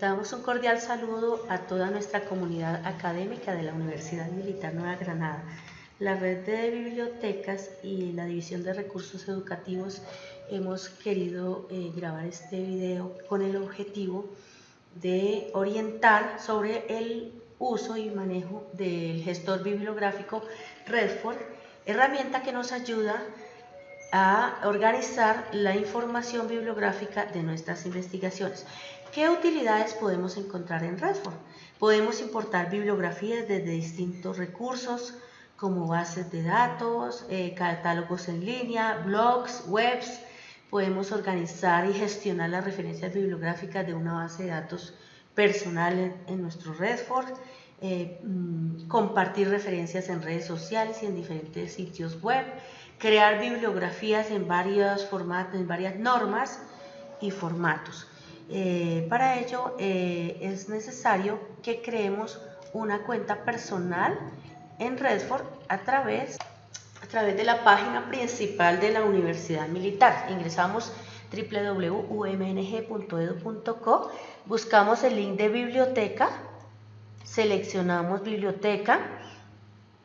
Damos un cordial saludo a toda nuestra comunidad académica de la Universidad Militar Nueva Granada. La red de bibliotecas y la División de Recursos Educativos hemos querido eh, grabar este video con el objetivo de orientar sobre el uso y manejo del gestor bibliográfico Redford, herramienta que nos ayuda a organizar la información bibliográfica de nuestras investigaciones. ¿Qué utilidades podemos encontrar en Redford? Podemos importar bibliografías desde distintos recursos como bases de datos, eh, catálogos en línea, blogs, webs. Podemos organizar y gestionar las referencias bibliográficas de una base de datos personal en, nuestro Redford. Eh, mm, compartir referencias en redes sociales y en diferentes sitios web, crear bibliografías en varios formatos, en varias normas y formatos. Eh, para ello eh, es necesario que creemos una cuenta personal en Redford a través, a través de la página principal de la Universidad Militar. Ingresamos www.umng.edu.co, buscamos el link de biblioteca, seleccionamos biblioteca,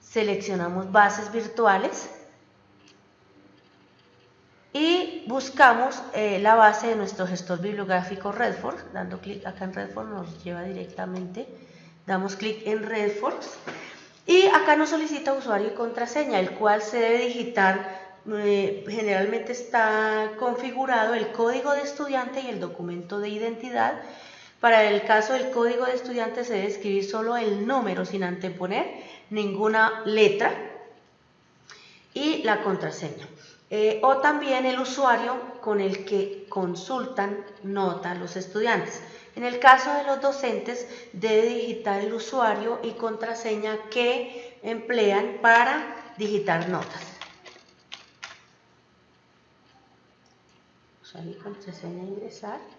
seleccionamos bases virtuales y buscamos eh, la base de nuestro gestor bibliográfico Redford, dando clic acá en Redford nos lleva directamente, damos clic en Redford y acá nos solicita usuario y contraseña, el cual se debe digitar, eh, generalmente está configurado el código de estudiante y el documento de identidad, para el caso del código de estudiante se debe escribir solo el número sin anteponer ninguna letra y la contraseña. Eh, o también el usuario con el que consultan nota los estudiantes. En el caso de los docentes, debe digitar el usuario y contraseña que emplean para digitar notas. Usuario y contraseña ingresar.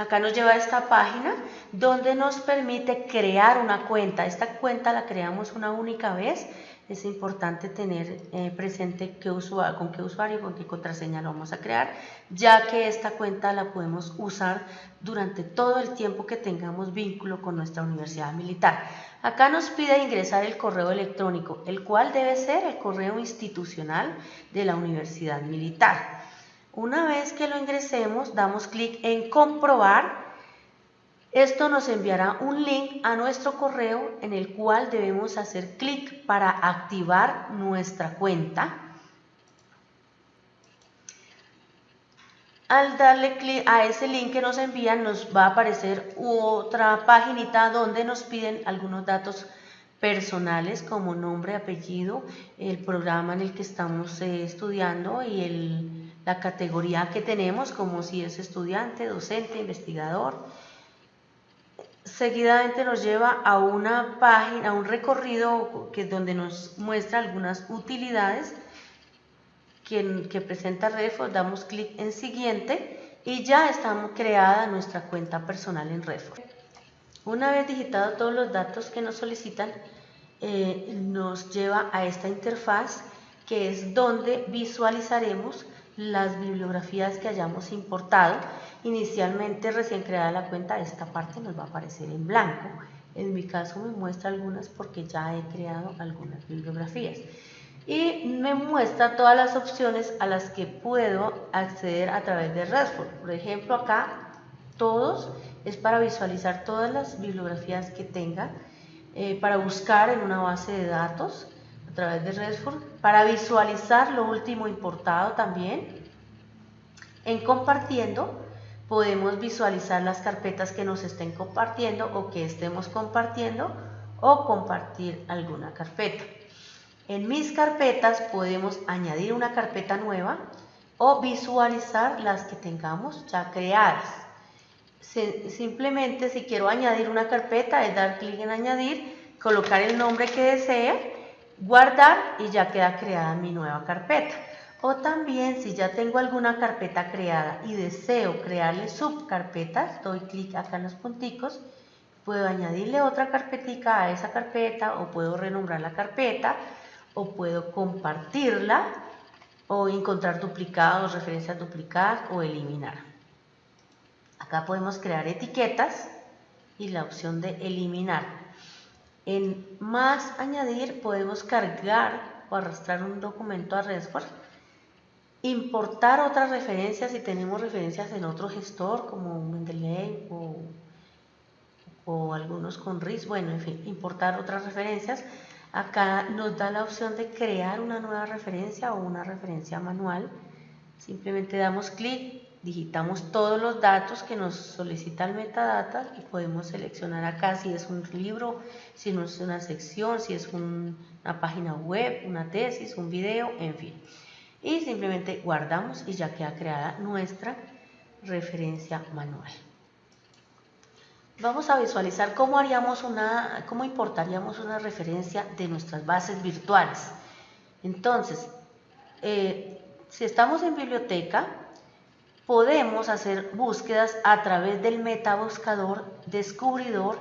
Acá nos lleva a esta página donde nos permite crear una cuenta. Esta cuenta la creamos una única vez es importante tener eh, presente qué usuario, con qué usuario, con qué contraseña lo vamos a crear, ya que esta cuenta la podemos usar durante todo el tiempo que tengamos vínculo con nuestra universidad militar. Acá nos pide ingresar el correo electrónico, el cual debe ser el correo institucional de la universidad militar. Una vez que lo ingresemos, damos clic en comprobar esto nos enviará un link a nuestro correo en el cual debemos hacer clic para activar nuestra cuenta. Al darle clic a ese link que nos envían nos va a aparecer otra paginita donde nos piden algunos datos personales como nombre, apellido, el programa en el que estamos eh, estudiando y la categoría que tenemos como si es estudiante, docente, investigador seguidamente nos lleva a una página, a un recorrido que, donde nos muestra algunas utilidades que, presenta Redford, damos clic en siguiente y ya está creada nuestra cuenta personal en Redford. Una vez digitados todos los datos que nos solicitan, eh, nos lleva a esta interfaz que es donde visualizaremos las bibliografías que hayamos importado Inicialmente, recién creada la cuenta, esta parte nos va a aparecer en blanco. En mi caso me muestra algunas porque ya he creado algunas bibliografías. Y me muestra todas las opciones a las que puedo acceder a través de Redford. Por ejemplo, acá todos es para visualizar todas las bibliografías que tenga, eh, para buscar en una base de datos través de Redford, para visualizar lo último importado también, en compartiendo, podemos visualizar las carpetas que nos estén compartiendo o que estemos compartiendo o compartir alguna carpeta. En mis carpetas podemos añadir una carpeta nueva o visualizar las que tengamos ya creadas. Simplemente si quiero añadir una carpeta es dar clic en añadir, colocar el nombre que desee, guardar y ya queda creada mi nueva carpeta. O también si ya tengo alguna carpeta creada y deseo crearle subcarpetas, doy clic acá en los punticos, puedo añadirle otra carpetica a esa carpeta o puedo renombrar la carpeta o puedo compartirla o encontrar duplicados, referencias duplicadas o eliminar. Acá podemos crear etiquetas y la opción de eliminar. En más añadir podemos cargar o arrastrar un documento a Redford, importar otras referencias si tenemos referencias en otro gestor como Mendeley o, o algunos con RIS, bueno, en fin, importar otras referencias. Acá nos da la opción de crear una nueva referencia o una referencia manual. Simplemente damos clic digitamos todos los datos que nos solicita el metadata y podemos seleccionar acá si es un libro, si no es una sección, si es una página web, una tesis, un video, en fin. Y simplemente guardamos y ya queda creada nuestra referencia manual. Vamos a visualizar cómo haríamos una, cómo importaríamos una referencia de nuestras bases virtuales. Entonces, eh, si estamos en biblioteca, podemos hacer búsquedas a través del metabuscador descubridor,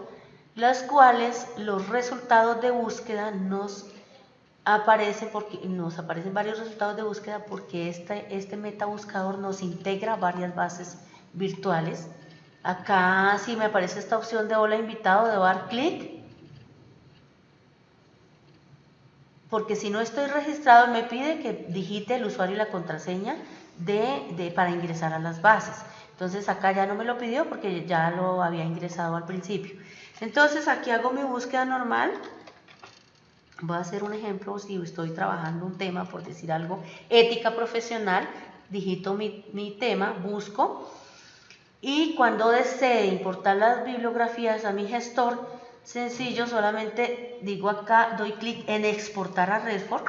las cuales los resultados de búsqueda nos aparecen porque nos aparecen varios resultados de búsqueda porque este, este metabuscador nos integra varias bases virtuales. Acá si me aparece esta opción de hola invitado, debo dar clic. Porque si no estoy registrado me pide que digite el usuario y la contraseña de, para ingresar a las bases. Entonces acá ya no me lo pidió porque ya lo había ingresado al principio. Entonces aquí hago mi búsqueda normal. Voy a hacer un ejemplo, si estoy trabajando un tema, por decir algo, ética profesional, digito mi, mi tema, busco, y cuando desee importar las bibliografías a mi gestor, sencillo, solamente digo acá, doy clic en exportar a Redford,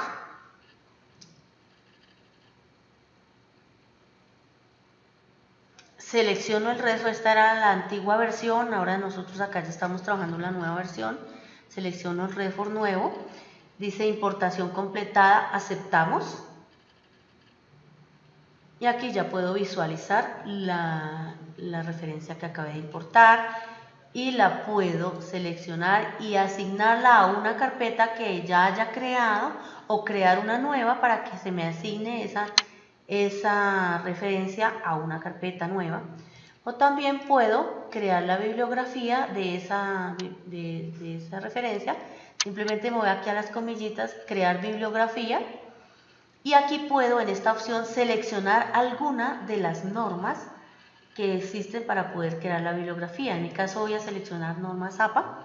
selecciono el resto, esta era la antigua versión, ahora nosotros acá ya estamos trabajando la nueva versión, selecciono el Redford nuevo, dice importación completada, aceptamos, y aquí ya puedo visualizar la, la referencia que acabé de importar, y la puedo seleccionar y asignarla a una carpeta que ya haya creado o crear una nueva para que se me asigne esa esa referencia a una carpeta nueva. O también puedo crear la bibliografía de esa, de, esa referencia. Simplemente me voy aquí a las comillitas, crear bibliografía. Y aquí puedo en esta opción seleccionar alguna de las normas que existen para poder crear la bibliografía. En mi caso voy a seleccionar normas APA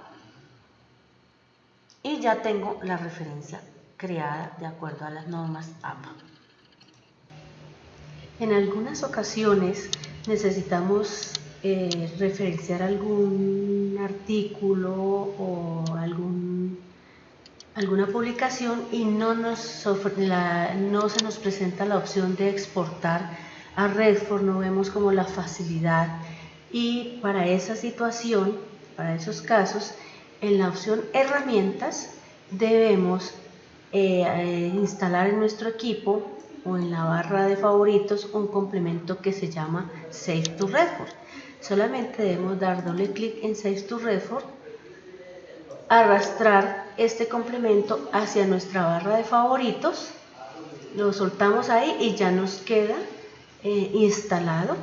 y ya tengo la referencia creada de acuerdo a las normas APA. En algunas ocasiones necesitamos eh, referenciar algún artículo o algún, alguna publicación y no, nos no se nos presenta la opción de exportar a Redford, no vemos como la facilidad. Y para esa situación, para esos casos, en la opción herramientas debemos eh, eh, instalar en nuestro equipo o en la barra de favoritos un complemento que se llama Save to Redford. Solamente debemos dar doble clic en Save to Redford, arrastrar este complemento hacia nuestra barra de favoritos, lo soltamos ahí y ya nos queda eh, instalado.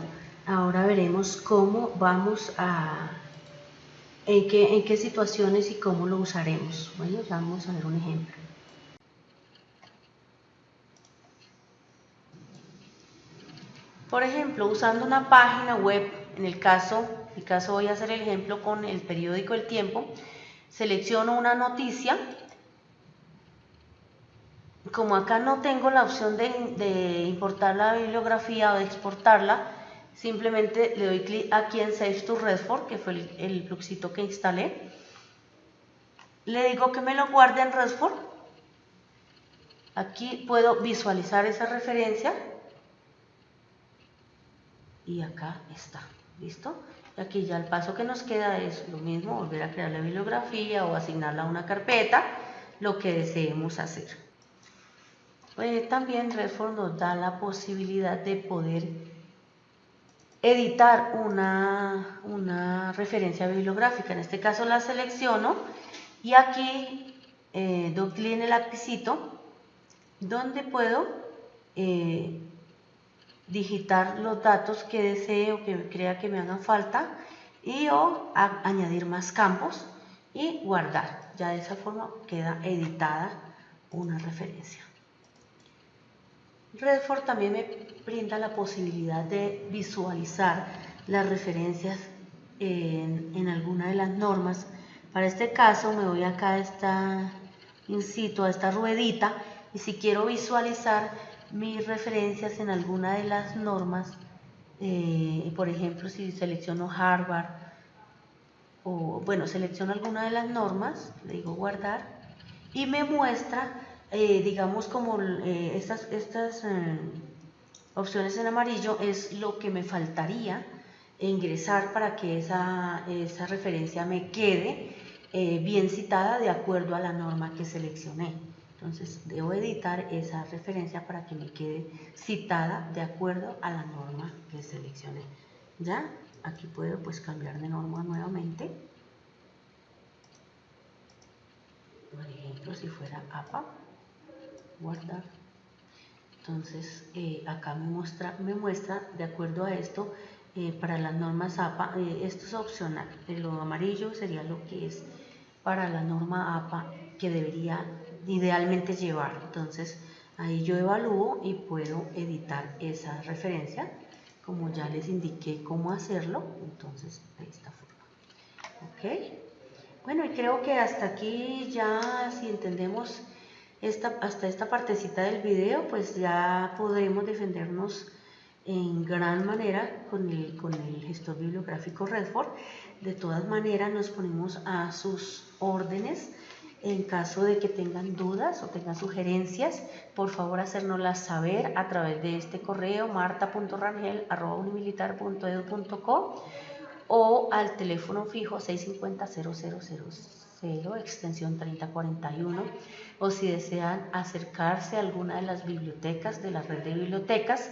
Ahora veremos cómo vamos a, en qué, en qué situaciones y cómo lo usaremos. Bueno, vamos a ver un ejemplo. Por ejemplo, usando una página web, en el caso, en el caso voy a hacer el ejemplo con el periódico El Tiempo, selecciono una noticia, como acá no tengo la opción de, importar la bibliografía o de exportarla, simplemente le doy clic aquí en Save to Redford, que fue el, el que instalé. Le digo que me lo guarde en Redford. Aquí puedo visualizar esa referencia y acá está, ¿listo? Aquí ya el paso que nos queda es lo mismo, volver a crear la bibliografía o asignarla a una carpeta, lo que deseemos hacer. Pues también Redford nos da la posibilidad de poder editar una, una referencia bibliográfica. En este caso la selecciono y aquí eh, clic en el lapicito donde puedo eh, digitar los datos que desee o que crea que me hagan falta y o añadir más campos y guardar. Ya de esa forma queda editada una referencia. Redford también me brinda la posibilidad de visualizar las referencias en, alguna de las normas. Para este caso me voy acá a esta, incito a esta ruedita y si quiero visualizar mis referencias en alguna de las normas, eh, por ejemplo, si selecciono Harvard, o bueno, selecciono alguna de las normas, le digo guardar, y me muestra, eh, digamos, como eh, estas, estas opciones en amarillo es lo que me faltaría ingresar para que esa, esa referencia me quede bien citada de acuerdo a la norma que seleccioné. Entonces debo editar esa referencia para que me quede citada de acuerdo a la norma que seleccioné. ¿Ya? Aquí puedo pues cambiar de norma nuevamente. Por ejemplo, si fuera APA, guardar. Entonces eh, acá me muestra, me muestra de acuerdo a esto eh, para las normas APA, eh, esto es opcional, lo amarillo sería lo que es para la norma APA que debería idealmente llevar. Entonces ahí yo evalúo y puedo editar esa referencia como ya les indiqué cómo hacerlo, entonces de esta forma. ¿Ok? Bueno, y creo que hasta aquí ya si entendemos esta, hasta esta partecita del video, pues ya podremos defendernos en gran manera con el, con el gestor bibliográfico Redford. De todas maneras nos ponemos a sus órdenes en caso de que tengan dudas o tengan sugerencias, por favor hacérnoslas saber a través de este correo marta.rangel.unimilitar.edu.co o al teléfono fijo 650-0000, extensión 3041, o si desean acercarse a alguna de las bibliotecas de la red de bibliotecas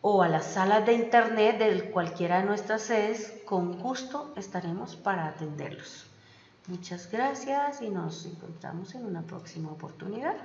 o a las salas de internet de cualquiera de nuestras sedes, con gusto estaremos para atenderlos. Muchas gracias y nos encontramos en una próxima oportunidad.